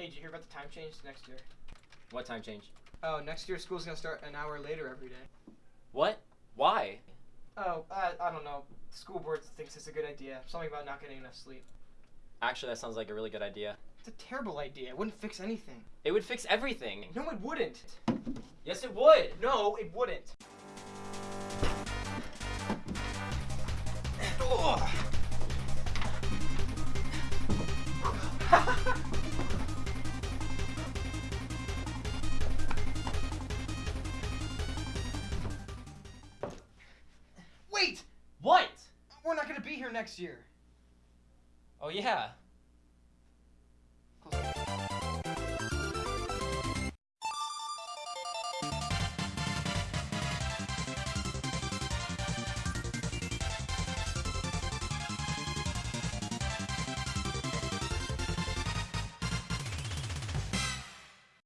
Hey, did you hear about the time change next year? What time change? Oh, next year school's gonna start an hour later every day. What? Why? Oh, I, I don't know. The school board thinks it's a good idea. Something about not getting enough sleep. Actually, that sounds like a really good idea. It's a terrible idea. It wouldn't fix anything. It would fix everything. No, it wouldn't. Yes, it would. No, it wouldn't. Wait! What? We're not gonna be here next year. Oh yeah.